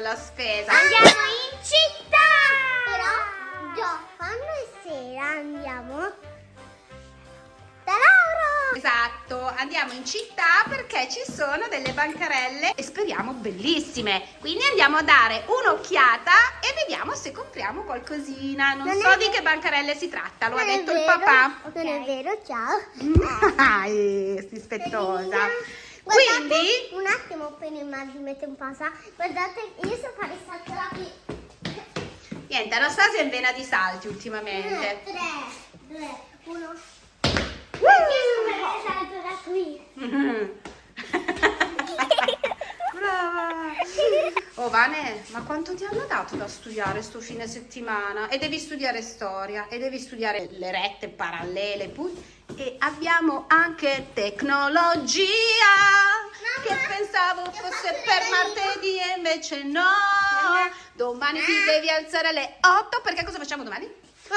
la spesa. Andiamo in città! Però, è sera andiamo da Laura! Esatto, andiamo in città perché ci sono delle bancarelle e speriamo bellissime. Quindi andiamo a dare un'occhiata e vediamo se compriamo qualcosina. Non, Non so è di che bancarelle si tratta, lo ha Non è detto il papà. Non è vero, ciao. Dai, dispettosa. Guardate, Quindi, un attimo prima di mettere in pausa, guardate, io so fare salto da qui. niente, Anastasia è in vena di salti ultimamente. 3, 2, 1. Io so fare salto da qui. Brava! Oh Vane, ma quanto ti hanno dato da studiare sto fine settimana? E devi studiare storia, e devi studiare le rette parallele, pu- e abbiamo anche tecnologia, che pensavo fosse per martedì e invece no. Domani ti devi alzare alle 8, perché cosa facciamo domani?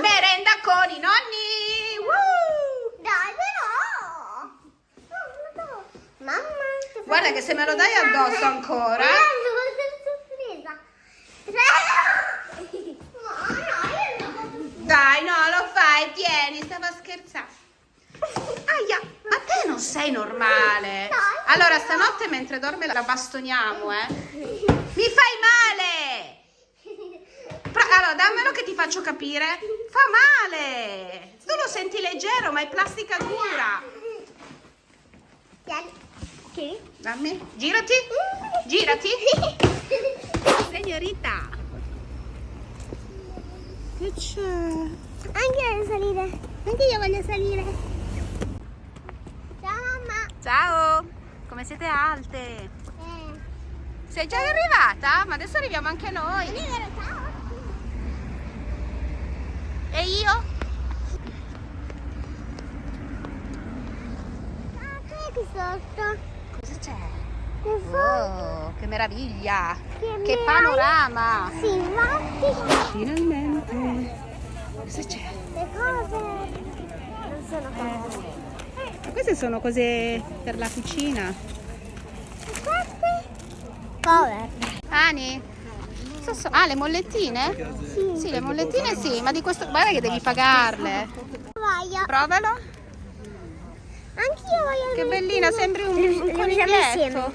Merenda con i nonni! Woo! Dai, però! No. Mamma, Guarda che se me lo dai addosso ancora... Non Dai, no, lo fai, tieni, stava scherzando. Aia, ma te non sei normale. Allora, stanotte mentre dorme la bastoniamo, eh. Mi fai male. Allora, dammelo che ti faccio capire. Fa male. Tu lo senti leggero, ma è plastica dura. Dammi, girati. Girati. Signorita. Che c'è? Anche io voglio salire. Anche io voglio salire. Ciao. Come siete alte? Eh. Sei già arrivata? Ma adesso arriviamo anche noi. E io? Ah, qui sotto? Cosa c'è? Oh, che meraviglia! Che Che panorama! Sì. Finalmente! Cosa c'è? Le cose non sono cose. Ma queste sono cose per la cucina. Queste? Cover. Ani? So- Ah, le mollettine? Sì. Sì, le mollettine sì, ma di questo... Guarda che devi pagarle. Voglio. Provalo. Anch'io voglio. Che bellina, sembri un, un coniglietto.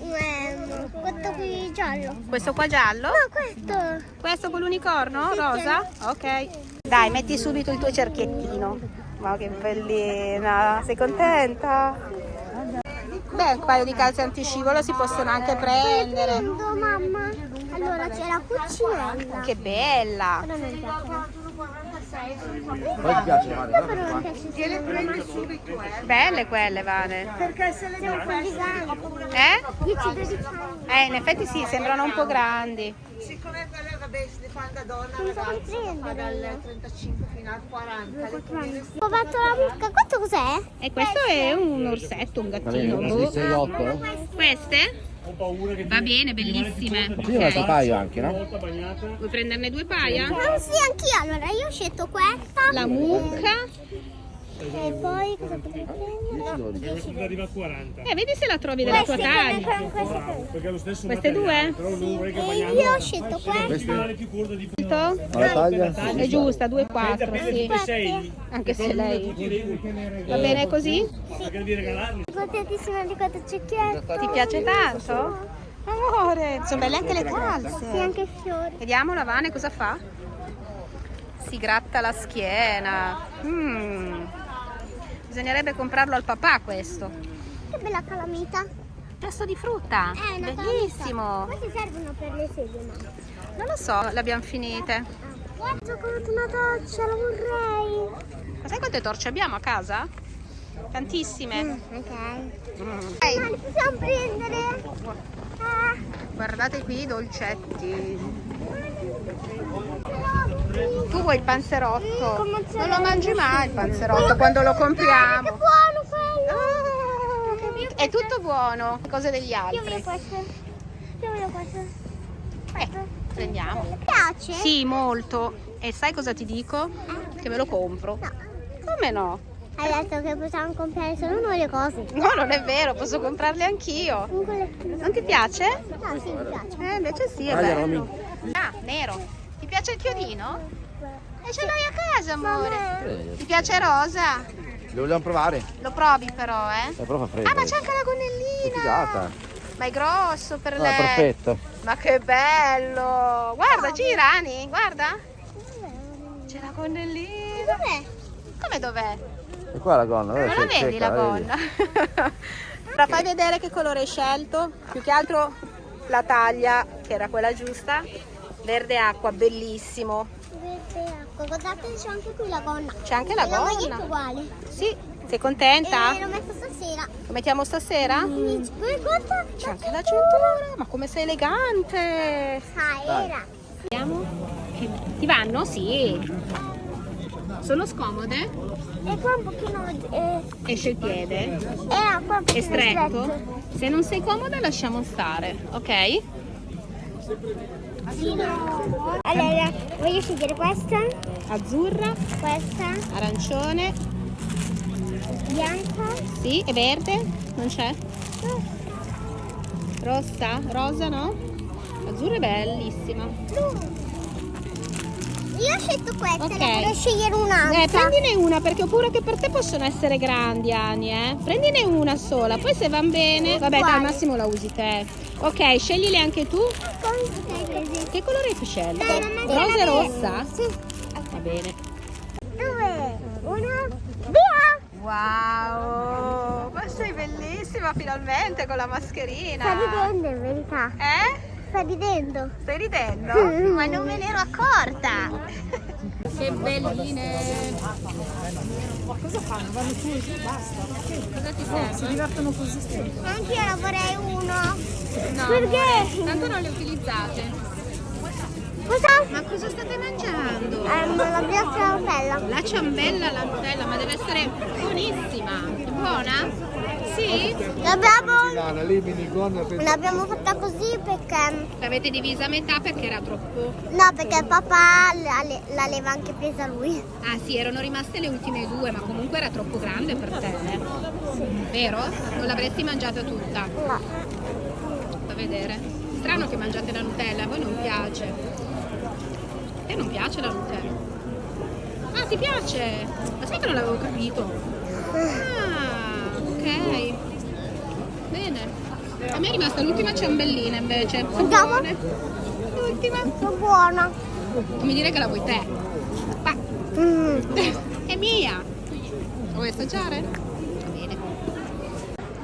Ehm, questo qui giallo. Questo qua giallo? No, questo. Questo con l'unicorno? Rosa? Ok. Dai, metti subito il tuo cerchiettino. Ma che bellina! Sei contenta? Beh, un paio di calze antiscivolo si possono anche prendere. Prendo, mamma. Allora c'è la cucinella. Che bella! Però non piace. Poi ti piace Mario? Però non piace. Belle quelle, Vane. Perché se le devo fare grandi. Eh? 10-12 anni. Eh, in effetti sì, sembrano un po' grandi. Siccome quelle, vabbè, si fa da donna, Non so ragazzi, che fa prendere dal io. 35 fino al 40. Le prime Ho fatto la mucca. Questo cos'è? E questo è un orsetto, un gattino. boh. 6 8 Queste? Va bene, bellissime. Qui una Ok. paio anche, no? Vuoi prenderne due paia? Ah, sì, anch'io. Allora io ho scelto questa. La mucca. E poi cosa potrei prendere? 10 arriva a 40 Eh, vedi se la trovi della tua taglia. queste qui. perché è lo stesso Queste due? E bagnando io ho scelto questa. è più corto di più Ma la taglia? È giusta, 2,4, sì. 6 Anche se lei... Va bene così? perché devi regalarli Contentissima di questo cecchetto. Ti piace tanto? Amore, sono belle anche le Sì, calze. anche i fiori. Vediamo la Vane cosa fa. Si gratta la schiena. Mm. Bisognerebbe comprarlo al papà questo. Che bella calamita. Testo di frutta. È una Bellissimo. Queste servono per le sedie, mamma. Non lo so, le abbiamo finite. Guarda, comprato una doccia, la vorrei. Ma sai quante torce abbiamo a casa? Tantissime. Ok. Mm. Ma li possiamo prendere? Ah, Guardate qui i dolcetti. Tu vuoi il panzerotto? Con Non lo mangi mai il panzerotto quando lo Che compriamo. buono quello. Ah, È tutto buono, cose degli Io voglio altri. questo. Io voglio questo. Eh, prendiamo. Mi piace? Sì, molto. E sai cosa ti dico? Che me lo compro. No. Come no? ha detto che possiamo comprare solo noi le cose. No, non è vero, posso comprarle anch'io. Non ti piace? No, sì, mi piace. Eh, invece sì, è bello. Ah, nero. Ti piace il chiodino? E ce l'hai a casa, amore. Ti piace rosa? Lo vogliamo provare? Lo provi però, eh? Eh, però fa freddo. Ah, ma c'è anche la gonnellina. figata. Ma è grosso per No, è lei. perfetto. Ma che bello! Guarda, gira, Ani, guarda. C'è la gonnellina. Dov'è? Come dov'è? E qua la gonna, Non la vedi la gonna? Ora fai vedere che colore hai scelto. Più che altro la taglia, che era quella giusta. Verde acqua, bellissimo. Verde acqua. Guardate, c'è anche qui la gonna. C'è anche la la gonna. uguale. Sì, sei contenta? E l'ho messa stasera. Lo mettiamo stasera? Guarda. C'è anche la cintura. Ma come sei elegante! Ah, era. Vediamo. Ti vanno? Sì. Sono scomode? E qua un pochino... Eh, Esce il piede. era qua un È pochino stretto? Se non sei comoda lasciamo stare, ok? Allora, voglio scegliere questa, Azzurra, questa, arancione, bianca. sì, e verde? Non c'è? Rossa? Rosa no? Azzurra è bellissima. Io ho scelto questa, Ok. ne vorrei scegliere un'altra. Eh, prendine una perché ho paura che per te possono essere grandi, Ani, eh. Prendine una sola, poi se van bene, vabbè, al massimo la usi te. Ok, sceglili anche tu. Che colore hai scelto? Rosa e la rossa? Sì. Va bene. Due, una, via! Wow, ma sei bellissima finalmente con la mascherina. Sta ridendo in verità. Eh? Sta ridendo. Stai ridendo? Ma non me ne ero accorta. Che belline. Cosa fanno? Vanno su e basta. Cosa ti serve? si divertono così Anche io ne vorrei uno. Perché? tanto non le utilizzate. Cosa? Ma cosa state mangiando? Ehm, la bianca Nutella. La ciambella alla Nutella, ma deve essere buonissima. È buona? Sì? L'abbiamo, l'abbiamo fatta così perché... L'avete divisa a metà perché era troppo... No, perché papà la- l'aveva anche presa lui. Ah sì, erano rimaste le ultime due, ma comunque era troppo grande per te. eh. Vero? Non l'avresti mangiata tutta. No. Vedere. Strano che mangiate la Nutella, a voi non piace. A te non piace la Nutella? Ah, ti piace? Ma sai che non l'avevo capito? Ah, ok. Bene. A me è rimasta l'ultima ciambellina invece. Andiamo? L'ultima. Sono buona. Come dire che la vuoi te. Ma Mm. è mia. Vuoi assaggiare? Va bene.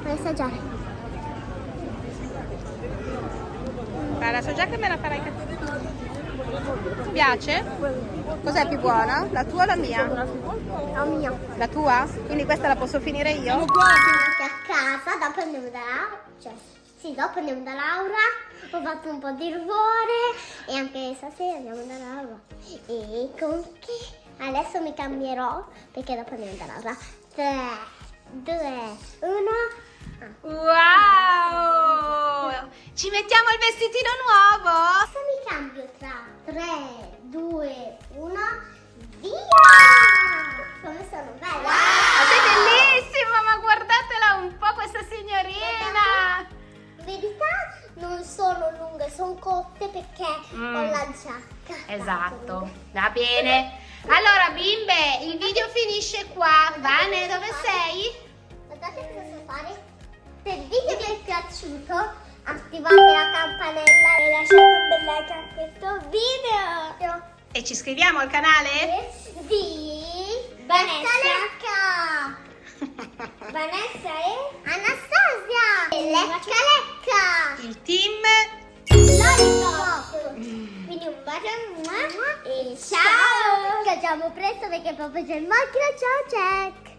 Vuoi assaggiare? Guarda, so già che me la farai cattiva. Ti piace? Cos'è più buona? La tua o la mia? La mia. La tua? Quindi questa la posso finire io? Anche a casa, dopo andiamo da Laura. Cioè, sì, dopo andiamo da Laura. Ho fatto un po' di rumore e anche stasera andiamo da Laura. E con chi? Adesso mi cambierò perché dopo andiamo da Laura. 3, 2, 1. Wow! Ci mettiamo il vestitino nuovo? Adesso mi cambio tra 3, 2, 1. Via! Come sono bella! Ma sei bellissima, ma guardatela un po' questa signorina! In verità non sono lunghe, sono cotte perché Mm. ho la giacca. Esatto, va bene. Se il video vi è piaciuto, attivate la campanella e lasciate un bel like a questo video. E ci iscriviamo al canale? Di Vanessa Lecca. Vanessa e Anastasia. E Lecca Lecca. Il team Lollipop. Quindi un bacio e ciao. Ci vediamo presto perché proprio c'è il macchina. Ciao Jack.